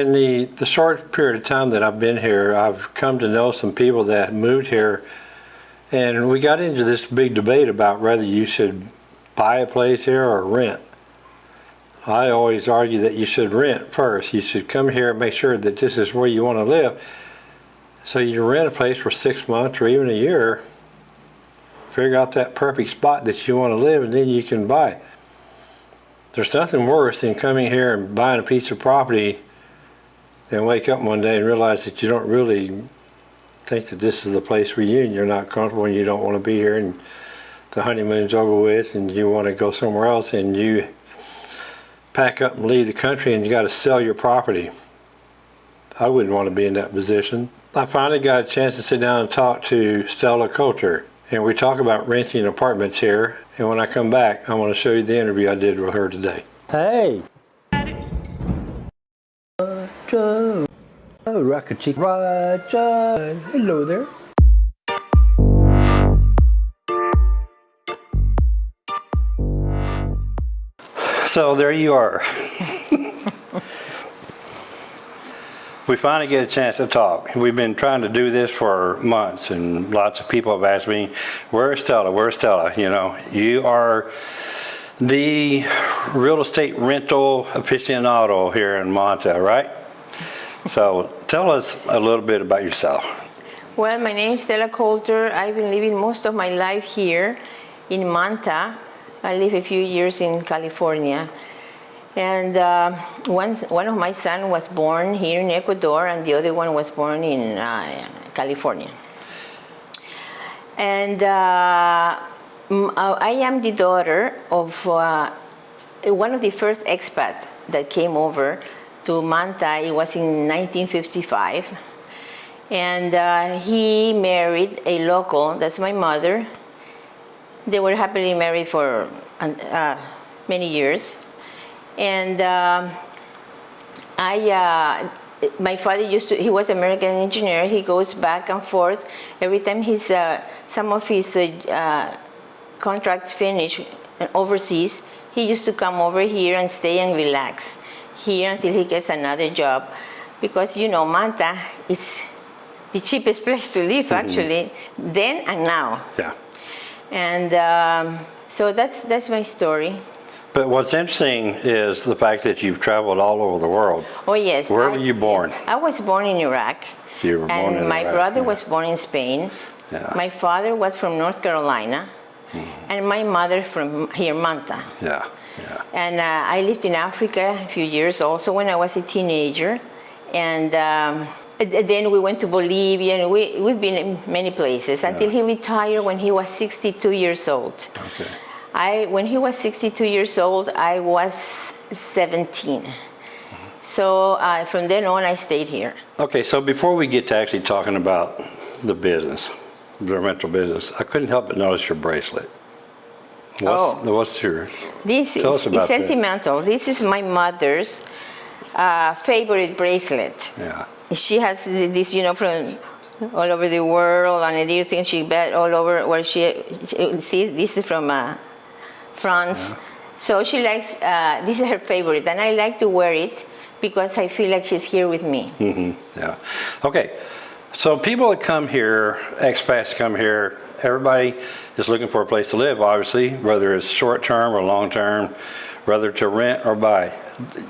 In the, the short period of time that I've been here, I've come to know some people that moved here and we got into this big debate about whether you should buy a place here or rent. I always argue that you should rent first. You should come here and make sure that this is where you want to live. So you rent a place for six months or even a year, figure out that perfect spot that you want to live and then you can buy. There's nothing worse than coming here and buying a piece of property and wake up one day and realize that you don't really think that this is the place for you and you're not comfortable and you don't want to be here and the honeymoon's over with and you want to go somewhere else and you pack up and leave the country and you got to sell your property. I wouldn't want to be in that position. I finally got a chance to sit down and talk to Stella Coulter and we talk about renting apartments here and when I come back I want to show you the interview I did with her today. Hey! Oh, Rocket Chick! Hello there. So there you are. we finally get a chance to talk. We've been trying to do this for months and lots of people have asked me, where's Stella, where's Stella? You know, you are the real estate rental aficionado here in Manta, right? So tell us a little bit about yourself. Well, my name is Stella Coulter. I've been living most of my life here in Manta. I lived a few years in California. And uh, one, one of my sons was born here in Ecuador and the other one was born in uh, California. And uh, I am the daughter of uh, one of the first expats that came over to Manta. It was in 1955. And uh, he married a local, that's my mother. They were happily married for uh, many years. And um, I, uh, my father used to, he was American engineer. He goes back and forth. Every time his, uh, some of his uh, contracts finish overseas, he used to come over here and stay and relax here until he gets another job. Because, you know, Manta is the cheapest place to live, mm -hmm. actually, then and now. Yeah. And um, so that's, that's my story. But what's interesting is the fact that you've traveled all over the world. Oh, yes. Where I, were you born? I was born in Iraq. So you were born and in my Iraq, brother yeah. was born in Spain. Yeah. My father was from North Carolina. Mm. And my mother from here, Manta. Yeah. Yeah. And uh, I lived in Africa a few years also when I was a teenager. And um, then we went to Bolivia and we, we've been in many places until he retired when he was 62 years old. Okay. I, when he was 62 years old, I was 17. So uh, from then on, I stayed here. Okay, so before we get to actually talking about the business, the rental business, I couldn't help but notice your bracelet. What's, Oh. what's your, This Tell is, us about is that. sentimental. This is my mother's uh, favorite bracelet. yeah, She has this, you know, from all over the world, and the thing she bet all over where she, she see, this is from uh, France. So she likes, uh, this is her favorite, and I like to wear it because I feel like she's here with me. hmm yeah. Okay, so people that come here, expats come here, everybody is looking for a place to live, obviously, whether it's short-term or long-term, whether to rent or buy.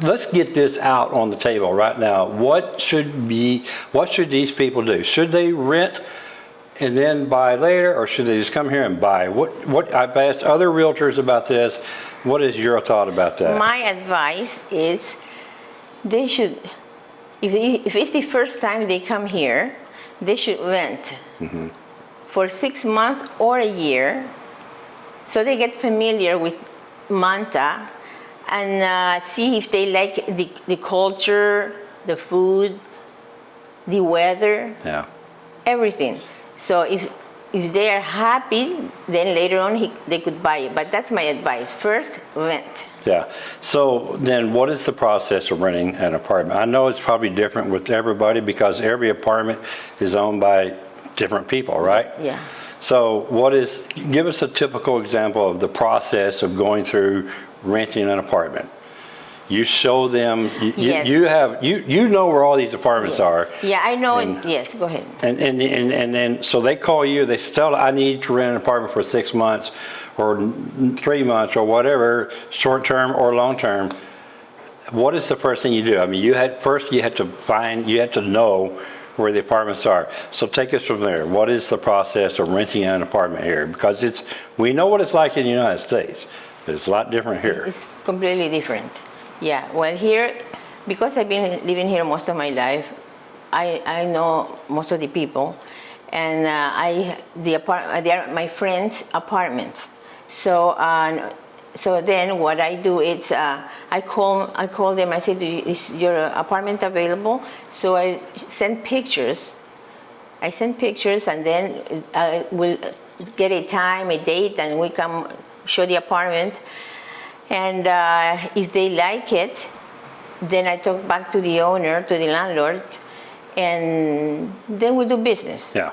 Let's get this out on the table right now. What should be, what should these people do? Should they rent and then buy later, or should they just come here and buy? What, what, I've asked other realtors about this. What is your thought about that? My advice is they should, if, if it's the first time they come here, they should rent mm-hmm. For six months or a year so they get familiar with Manta and uh, see if they like the, the culture, the food, the weather, yeah. everything. So if, if they are happy, then later on he, they could buy it. But that's my advice. First, rent. Yeah. So then what is the process of renting an apartment? I know it's probably different with everybody because every apartment is owned by different people, right? Yeah. So what is, give us a typical example of the process of going through renting an apartment. You show them, you, you- Yes. you have, you, you know where all these apartments Yes. are. Yeah, I know, And- it. yes, go ahead. And, and, and, and then, so they call you, they tell, I need to rent an apartment for six months or three months or whatever, short term or long term. What is the first thing you do? I mean, you had, first you had to find, you had to know where the apartments are. So take us from there. What is the process of renting an apartment here? Because it's, we know what it's like in the United States, but it's a lot different here. It's completely different. Yeah, well, here, because I've been living here most of my life, I, I know most of the people, and uh, I the apart they are my friends' apartments. So uh, so then what I do is uh, I call I call them. I say, is your apartment available? So I send pictures. I send pictures, and then I will get a time, a date, and we come show the apartment. And uh, if they like it, then I talk back to the owner, to the landlord, and then we do business. Yeah.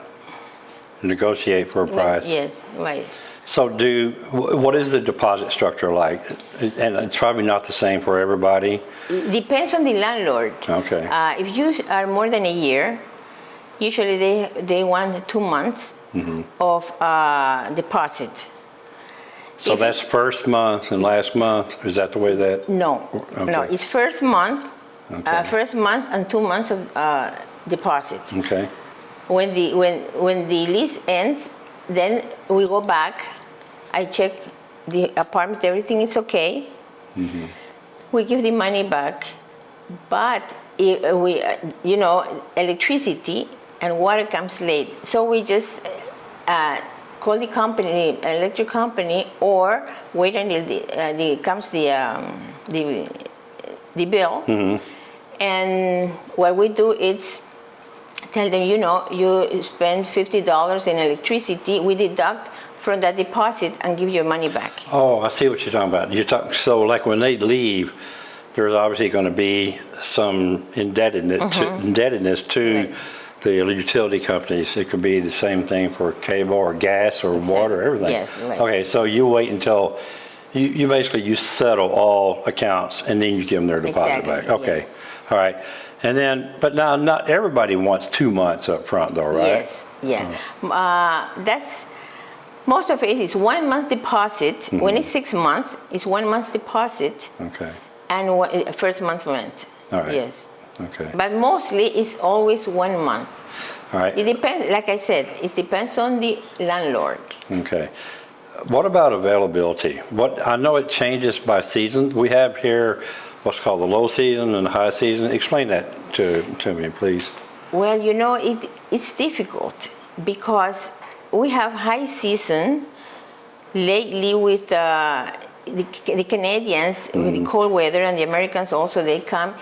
Negotiate for a price. Yes, right. So do, what is the deposit structure like? And it's probably not the same for everybody. Depends on the landlord. Okay. Uh, if you are more than a year, usually they, they want two months Mm-hmm. of uh, deposit. So If- that's first month and last month? Is that the way that? No, no, it's first month, uh, first month and two months of uh, deposit. Okay, When the, when, when the lease ends, then we go back, I check the apartment, everything is okay. We give the money back, but if we, uh, you know, electricity and water comes late. So we just uh, call the company, the electric company, or wait until the, uh, the comes the, um, the, the bill. And what we do is tell them, you know, you spend $50 in electricity, we deduct from that deposit and give your money back. oh, I see what you're talking about. You're talking, so like when they leave, there's obviously gonna be some indebtedness, to- indebtedness to Mm-hmm. Right. the utility companies. It could be the same thing for cable or gas or water, everything. Yes, right. Okay, so you wait until, you, you basically, you settle all accounts and then you give them their deposit Exactly, back? Okay, all right. And then, but now, not everybody wants two months up front though, right? Yes, yeah. Uh, that's, most of it is one month deposit. Mm-hmm. When it's six months, it's one month deposit Okay, and one, first month rent. All right. Yes. okay, But mostly it's always one month. all right. It depends, like I said, it depends on the landlord. Okay. What about availability? What, I know it changes by season. We have here what's called the low season and the high season. Explain that to, to me, please. Well, you know, it, it's difficult because we have high season lately with uh, the, the Canadians with the cold weather and the Americans also, they come,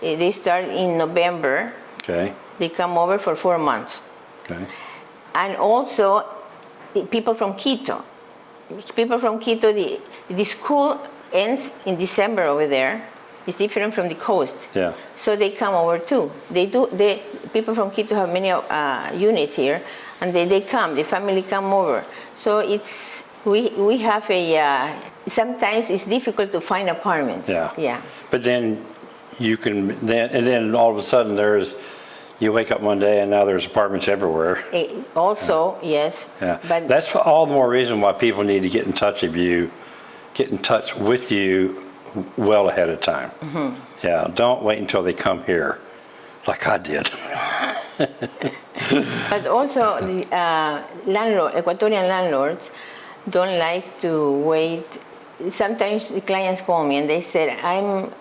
eh, they start in November, Okay, they come over for four months. okay, And also people from Quito. People from Quito, the, the school ends in December over there. It's different from the coast. yeah, So they come over too. They do. They people from Quito have many uh, units here, and they, they come. The family come over. So it's we we have a. Uh, sometimes it's difficult to find apartments. yeah. Yeah. But then you can, then, and then all of a sudden there's, you wake up one day and now there's apartments everywhere. Eh, also, yes. Yeah, But that's all the more reason why people need to get in touch with you, get in touch with you well ahead of time. Mm-hmm. Yeah, don't wait until they come here, like I did. but also the uh, landlord, Ecuadorian landlords, don't like to wait. Sometimes the clients call me and they said, "I'm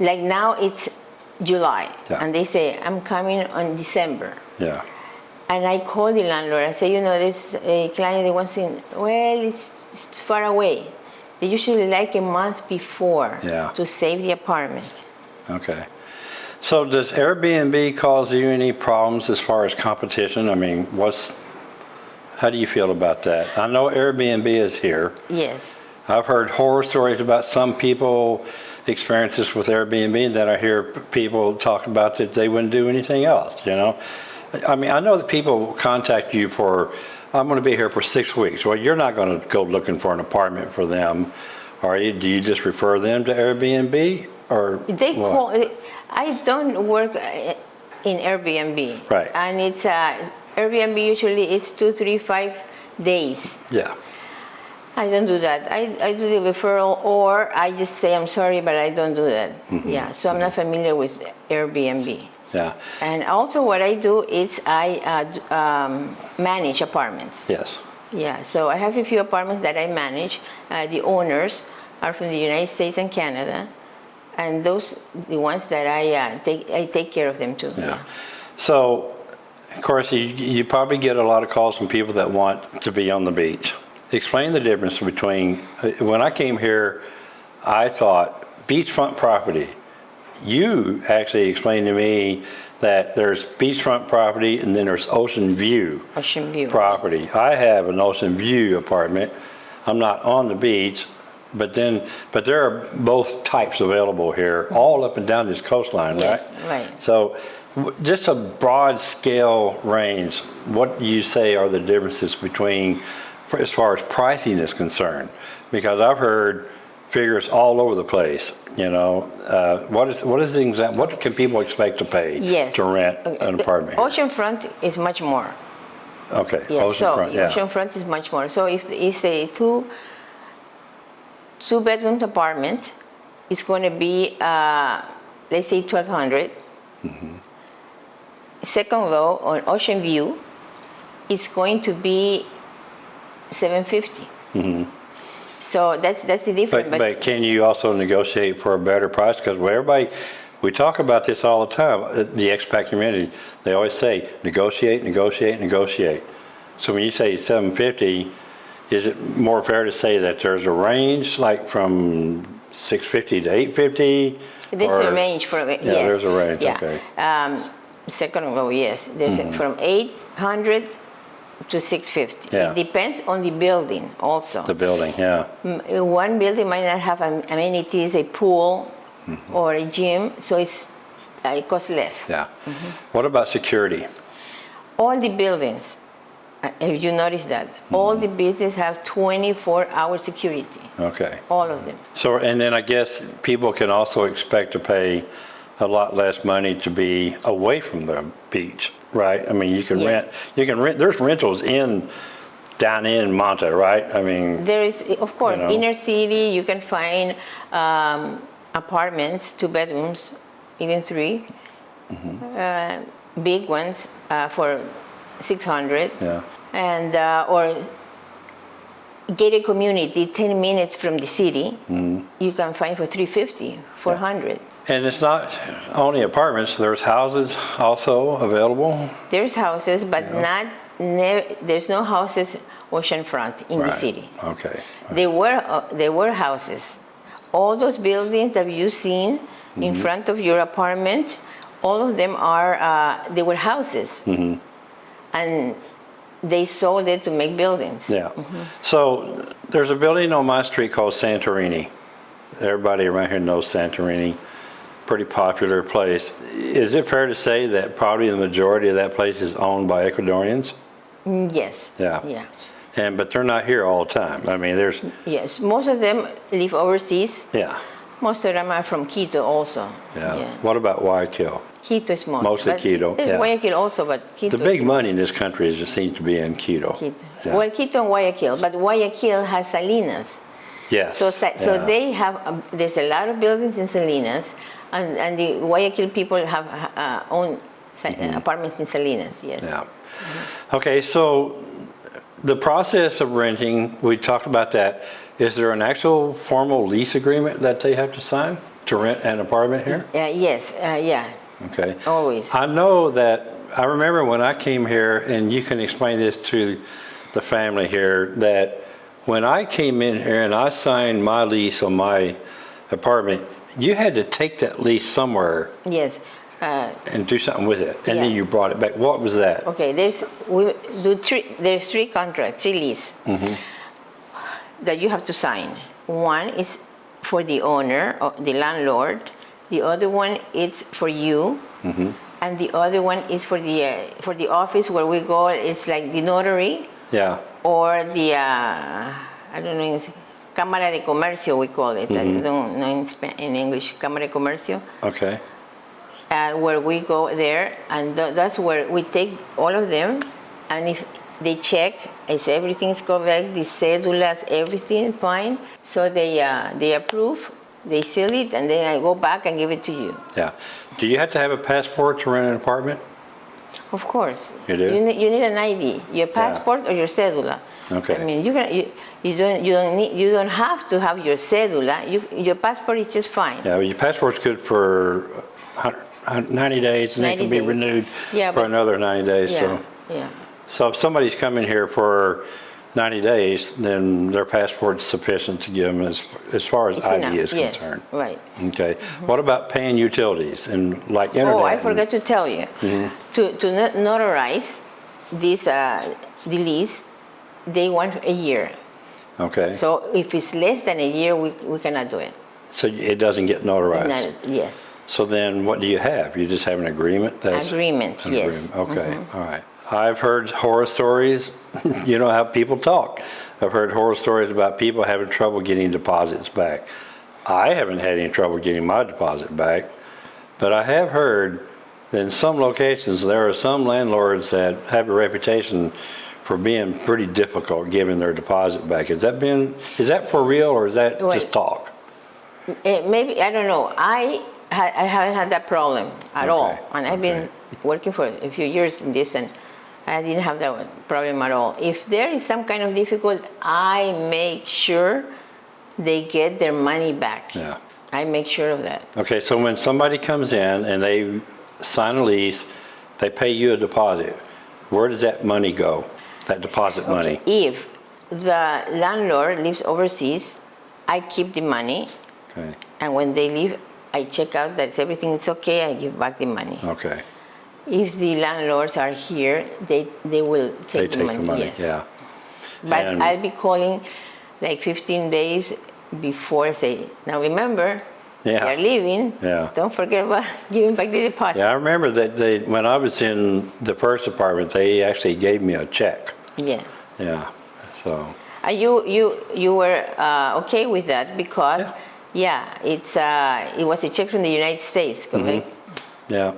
like now it's July, Yeah. and they say I'm coming on December." Yeah, And I call the landlord. I say, you know, there's a client that wants in. Well, it's, it's far away. They usually like a month before Yeah. to save the apartment. okay. So does Airbnb cause you any problems as far as competition? I mean, what's, how do you feel about that? I know Airbnb is here. Yes. I've heard horror stories about some people experiences with Airbnb that I hear people talk about that they wouldn't do anything else, you know? I mean, I know that people contact you for, I'm gonna be here for six weeks. Well, you're not gonna go looking for an apartment for them Are you, do you just refer them to Airbnb or? They what? call, I don't work uh, in Airbnb. Right. And it's, uh, Airbnb usually it's two, three, five days. Yeah, I don't do that. I, I do the referral or I just say, I'm sorry, but I don't do that. Mm-hmm. Yeah, so I'm not familiar with Airbnb. Yeah, And also what I do is I uh, um, manage apartments. yes, Yeah, so I have a few apartments that I manage. Uh, the owners are from the United States and Canada. And those, the ones that I uh, take, I take care of them too. yeah. So, of course, you, you probably get a lot of calls from people that want to be on the beach. Explain the difference between, uh, when I came here, I thought beachfront property. You actually explained to me that there's beachfront property and then there's ocean view. Ocean View. property. I have an ocean view apartment. I'm not on the beach, but then, but there are both types available here, all up and down this coastline, right? Yes, right. So just a broad scale range, what do you say are the differences between, as far as pricing is concerned? Because I've heard figures all over the place, you know? Uh, What is, what is the exact, what can people expect to pay? Yes. To rent an apartment? here? Oceanfront is much more. Okay. Yes, so oceanfront, yeah. oceanfront is much more. So if it's a two, two bedroom apartment, it's going to be, uh, let's say 1200. Mm-hmm. Second row on Ocean View is going to be 750. So that's that's the difference. Mm-hmm. But, but can you also negotiate for a better price? Because everybody, we talk about this all the time, uh, the expat community, they always say, negotiate, negotiate, negotiate. So when you say 750, is it more fair to say that there's a range, like from 650 to 850? There's Or- a range from yes. Yeah, there's a range, yeah. okay. Um, second row, yes. There's a- from 800 to 650. Yeah. It depends on the building also. The building, yeah, Mm, One building might not have amenities, a pool Mm-hmm. or a gym, so it's uh, it costs less. yeah. Mm-hmm. What about security? All the buildings, uh, if you notice that, Mm-hmm. all the buildings have 24-hour security, Okay. all of them. So, and then I guess people can also expect to pay a lot less money to be away from the beach, right? I mean, you can Yeah. rent, you can rent, there's rentals in, down in Manta, right? I mean, There is, of course, know. inner city, you can find um, apartments, two bedrooms, even 3 Mm-hmm. uh, big ones uh, for 600, yeah, and uh, or gated community, 10 minutes from the city, Mm-hmm. you can find for 350, 400. And it's not only apartments, there's houses also available? There's houses, but not, ne- there's no houses oceanfront in the city. Okay, There were, uh, there were houses. All those buildings that you've seen Mm-hmm. in front of your apartment, all of them are, uh, they were houses. Mm-hmm. And they sold it to make buildings. yeah. So there's a building on my street called Santorini. Everybody around here knows Santorini, pretty popular place. Is it fair to say that probably the majority of that place is owned by Ecuadorians? Mm, Yes. Yeah. Yeah. And, but they're not here all the time. I mean, there's, Yes. Most of them live overseas. yeah, Most of them are from Quito also. yeah. What about Guayaquil? Quito is most. Mostly Quito, There's yeah. Guayaquil also, but Quito. The big money in this country is, just seems to be in Quito. Quito. Yeah. Well, Quito and Guayaquil, but Guayaquil has Salinas. Yes. So, so yeah. they have, um, there's a lot of buildings in Salinas, and, and the Guayaquil people have uh, own sa- uh, apartments in Salinas, yes. Yeah. Okay, so the process of renting, we talked about that. Is there an actual formal lease agreement that they have to sign to rent an apartment here? Uh, yes, uh, yeah, Okay. always. I know that, I remember when I came here, and you can explain this to the family here, that when I came in here and I signed my lease on my apartment, you had to take that lease somewhere Yes. Uh, and do something with it, and then you brought it back. What was that? okay, there's, we do three, there's three contracts, three lease Mm-hmm. that you have to sign. One is for the owner, or the landlord. The other one is for you. Mm-hmm. And the other one is for the, uh, for the office where we go, it's like the notary. Yeah, or the uh, I don't know, Cámara de Comercio, we call it. I don't know in, in English, Cámara de Comercio. Okay, uh, where we go there, and tha- that's where we take all of them, and if they check, is everything's correct, the cedulas, everything fine, so they uh, they approve, they seal it, and then I go back and give it to you. yeah. Do you have to have a passport to rent an apartment? Of course. You do? You need, you need an ID, your passport or your cedula. Okay. I mean, you can you, you don't you don't need you don't have to have your cedula. You, your passport is just fine. Yeah, well, your passport's good for hun- hun- 90 days and then it can be days. renewed Yeah, for but- another 90 days, Yeah. so. Yeah. So if somebody's coming here for 90 days, then their passport's sufficient to give them as, as far as It's ID enough. is yes. concerned. Right. Okay. What about paying utilities and like internet? Oh, I forgot to tell you. To, to not- notarize this, uh, the lease, they want a year. Okay, So if it's less than a year, we, we cannot do it. so it doesn't get notarized? Not- Yes, So then what do you have? You just have an agreement? That's agreement, an yes. agreement. Okay, all right. I've heard horror stories. You know how people talk. I've heard horror stories about people having trouble getting deposits back. I haven't had any trouble getting my deposit back, but I have heard that in some locations, there are some landlords that have a reputation for being pretty difficult giving their deposit back. Has that been, is that for real or is that Wait. just talk? Eh, maybe, I don't know, I, ha- I haven't had that problem at all. Okay, And I've been working for a few years in this and I didn't have that problem at all. If there is some kind of difficult, I make sure they get their money back. Yeah. I make sure of that. Okay, so when somebody comes in and they sign a lease, they pay you a deposit, where does that money go? That deposit money? If the landlord lives overseas, I keep the money, Okay, and when they leave, I check out that everything is okay, I give back the money. okay. If the landlords are here, they, they will They take the take money, the money, yes. yeah. But And- I'll be calling like 15 days before I say, now remember, Yeah. you're leaving, Yeah. don't forget about giving back the deposit. Yeah, I remember that they, when I was in the first apartment, they actually gave me a check. Yeah. Yeah, so, Uh, you you you were uh, okay with that because yeah, it's uh, it was a check from the United States, Mm-hmm. correct? yeah,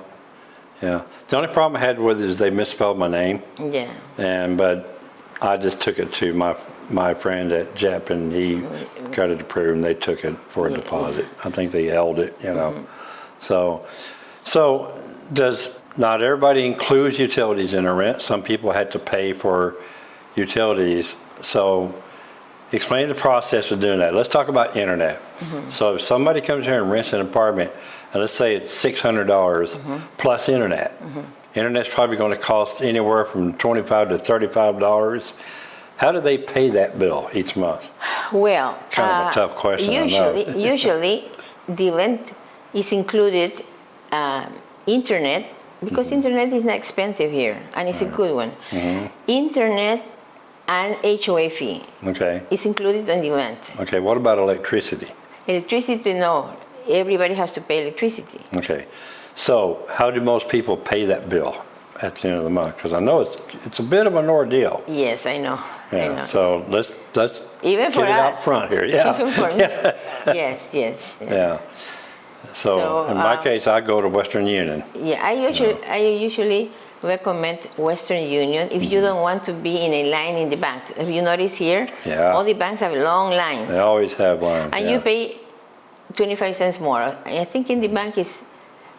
yeah. The only problem I had with it is they misspelled my name. Yeah. And, but I just took it to my, my friend at JEP and he got it approved and they took it for a Yeah. deposit. I think they held it, you know. So, so does, not everybody includes utilities in a rent. Some people had to pay for utilities. So explain the process of doing that. Let's talk about internet. So if somebody comes here and rents an apartment, and let's say it's six hundred dollars plus internet. Internet's probably gonna cost anywhere from twenty-five to thirty-five dollars. How do they pay that bill each month? Well, Kind of a uh, tough question, Usually, usually the rent is included um, internet because Mm-hmm. internet is not expensive here and it's a good one. Mm-hmm. Internet and HOA fee Okay, It's included on the rent. okay, what about electricity? Electricity, no, everybody has to pay electricity. Okay, so how do most people pay that bill at the end of the month? Because I know it's, it's a bit of an ordeal. Yes, I know. I know. Yeah, so let's, let's Even get for it out front here, yeah. Even for me. yes, yes. Yeah. Yeah. So So, in my uh, case, I go to Western Union. Yeah, I usually I usually recommend Western Union if you don't want to be in a line in the bank. If you notice here, Yeah. all the banks have long lines, They always have one. and you pay 25 cents more. I think in the bank is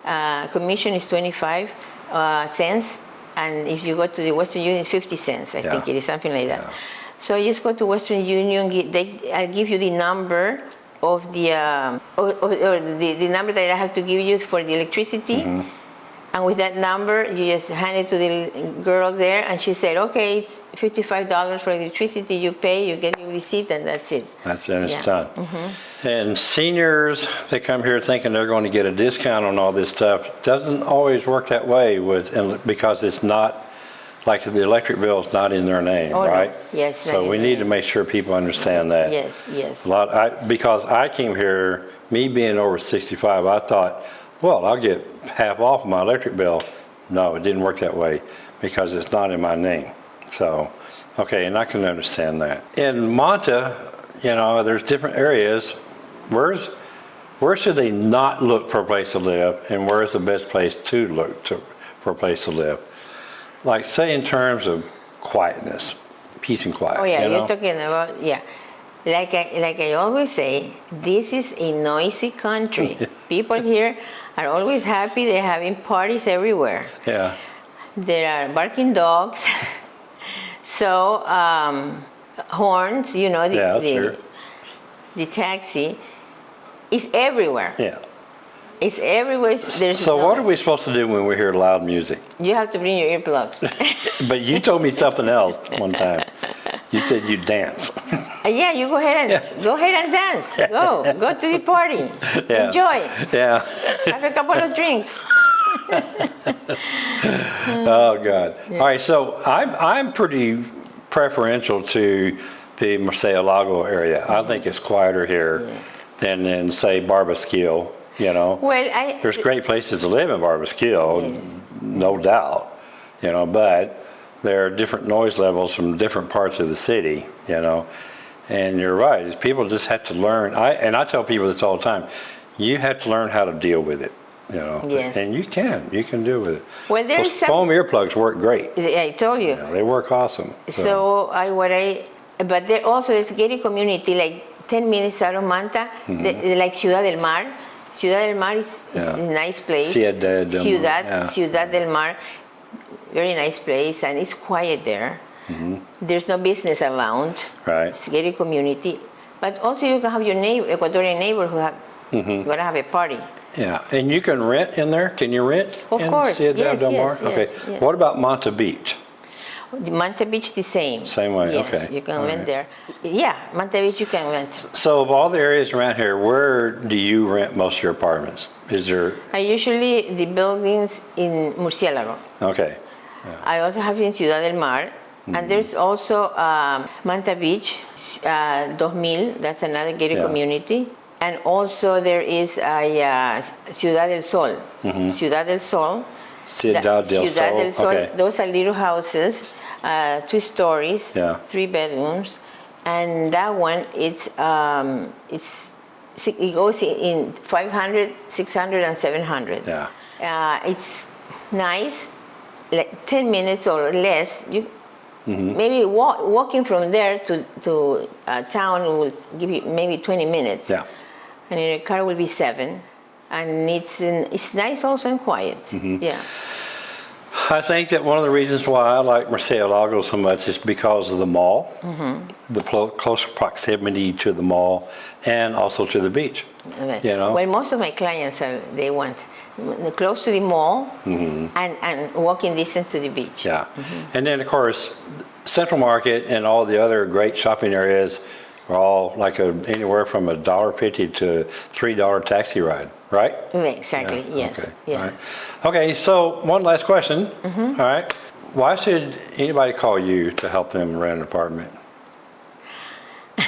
uh, commission is 25 uh, cents, and if you go to the Western Union, it's 50 cents. I think it is something like that. Yeah. So you just go to Western Union. They I'll give you the number of the um, or, or, or the, the number that I have to give you for the electricity. Mm-hmm. And with that number, you just hand it to the girl there, and she said, "Okay, it's fifty-five dollars for electricity. You pay, you get your receipt, and that's it." That's it, it's Yeah. done. And seniors, they come here thinking they're going to get a discount on all this stuff. Doesn't always work that way with, because it's not, like the electric bill is not in their name, Oh, no. right? Yes, So we need to make sure people understand that. Yes, yes. A lot, I, because I came here, me being over 65, I thought, well, I'll get half off my electric bill. No, it didn't work that way because it's not in my name. So, okay, and I can understand that. In Manta, you know, there's different areas. Where's, where should they not look for a place to live and where's the best place to look to, for a place to live? Like say in terms of quietness, peace and quiet. Oh yeah, you know? you're talking about yeah. Like I, like I always say, this is a noisy country. People here are always happy. They're having parties everywhere. Yeah, There are barking dogs. so um, horns, you know, the, Yeah, the, sure. the taxi is everywhere. yeah. It's everywhere. There's So what are we supposed to do when we hear loud music? You have to bring your earplugs. But you told me something else one time. You said you dance. Uh, yeah, you go ahead and go ahead and dance. Go, go to the party. Yeah. Enjoy. Yeah. Have a couple of drinks. Oh, God. All right, so I'm, I'm pretty preferential to the Murcielago area. I think it's quieter here than in, say, Barbasquillo, you know? Well, I There's great places to live in Barbasquillo, no doubt, you know, but there are different noise levels from different parts of the city, you know? And you're right, people just have to learn, I, and I tell people this all the time, you have to learn how to deal with it, you know? Yes. And you can, you can deal with it. Well, there's some- foam earplugs work great. I told you. They work awesome. So I what I, but there also there's a gated community like 10 minutes out of Manta, Mm-hmm. the- like Ciudad del Mar. Ciudad del Mar is, is Yeah. a nice place. Ciudad del Mar, Ciudad, yeah. Ciudad del Mar, very nice place, and it's quiet there. There's no business around. Right. It's a community, but also you can have your neighbor, Ecuadorian neighbor who have Mm-hmm. gonna have a party. Yeah, and you can rent in there? Can you rent? Of in course, Ciudad yes, del Mar? yes, yes, Okay. yes. What about Manta Beach? Beach the same. Same way, yes, okay. You can All rent right. there. Yeah, Manta Beach you can rent. So of all the areas around here, where do you rent most of your apartments? Is there, I usually the buildings in Murciélago. okay, I also have in Ciudad del Mar, and there's also um, Manta Beach, uh, 2000. That's another gated Yeah. community, and also there is a uh, Ciudad del Sol. Ciudad del Sol. Ciudad del Ciudad Sol, del Sol. okay. Those are little houses, uh, two stories, Yeah. three bedrooms, and that one it's um, it's it goes in- in 500, 600, and 700. Yeah. Uh, it's nice, like 10 minutes or less. You Mm-hmm. maybe walk, walking from there to to uh, town will give you maybe 20 minutes. yeah. And in a car will be seven, and it's in, it's nice also and quiet. Mm-hmm. Yeah. I think that one of the reasons why I like Murcielago so much is because of the mall, mm-hmm. the plo- close proximity to the mall, and also to the beach. Okay. You know? Well, most of my clients are they want close to the mall mm-hmm. and, and walking distance to the beach. Yeah. Mm-hmm. And then, of course, Central Market and all the other great shopping areas are all like a, anywhere from a dollar fifty to three dollar taxi ride, right? Exactly. Yeah, Yes. okay, Yeah. right. Okay, so one last question. Mm-hmm. All right. Why should anybody call you to help them rent an apartment?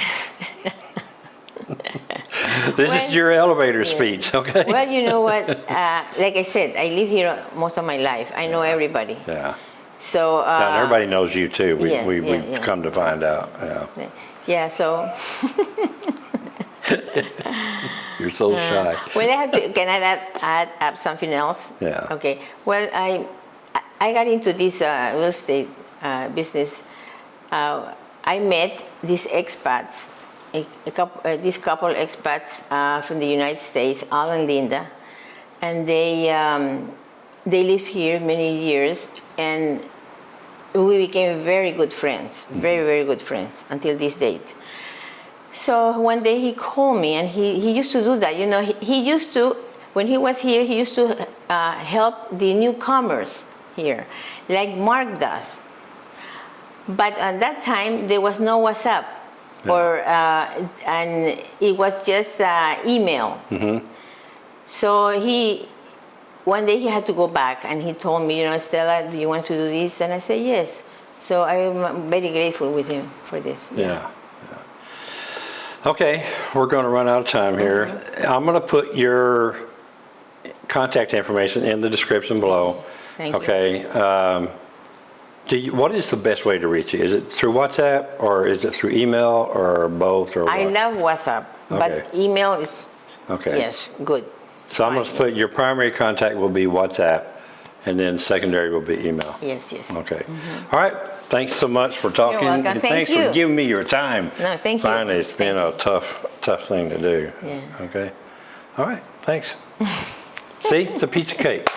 This is your elevator speech, okay? Well, you know what? Uh, like I said, I live here most of my life. I know everybody. Yeah. So. Uh, And everybody knows you too. We, yes, we, yeah, we've yeah. come to find out, yeah. Yeah. So. You're so shy. Well, I have to. Can I add, add up something else? Yeah. Okay. Well, I I got into this uh, real estate uh, business. Uh, I met these expats, a, a couple, uh, this couple expats uh, from the United States, Al and Linda, and they um, they lived here many years, and we became very good friends, very very good friends until this date. So one day he called me, and he, he used to do that. You know, he, he used to, when he was here, he used to uh, help the newcomers here, like Mark does. But at that time, there was no WhatsApp, or uh, and it was just uh, email. So he, one day he had to go back, and he told me, you know, Stella, do you want to do this? And I said yes. So I'm very grateful with him for this. Yeah. yeah. Okay, we're going to run out of time here. I'm going to put your contact information in the description below. Thank you. Okay. um, Do you, what is the best way to reach you? Is it through WhatsApp or is it through email or both or what? I love WhatsApp, but email is, Okay. yes, good. So I'm going to put, your primary contact will be WhatsApp and then secondary will be email. Yes, yes. Okay. Mm-hmm. All right. Thanks so much for talking. welcome. and Thank Thanks you. for giving me your time. No, thank you. Finally, it's been a tough, tough thing to do. Yeah. Okay. All right. Thanks. See, it's a piece of cake.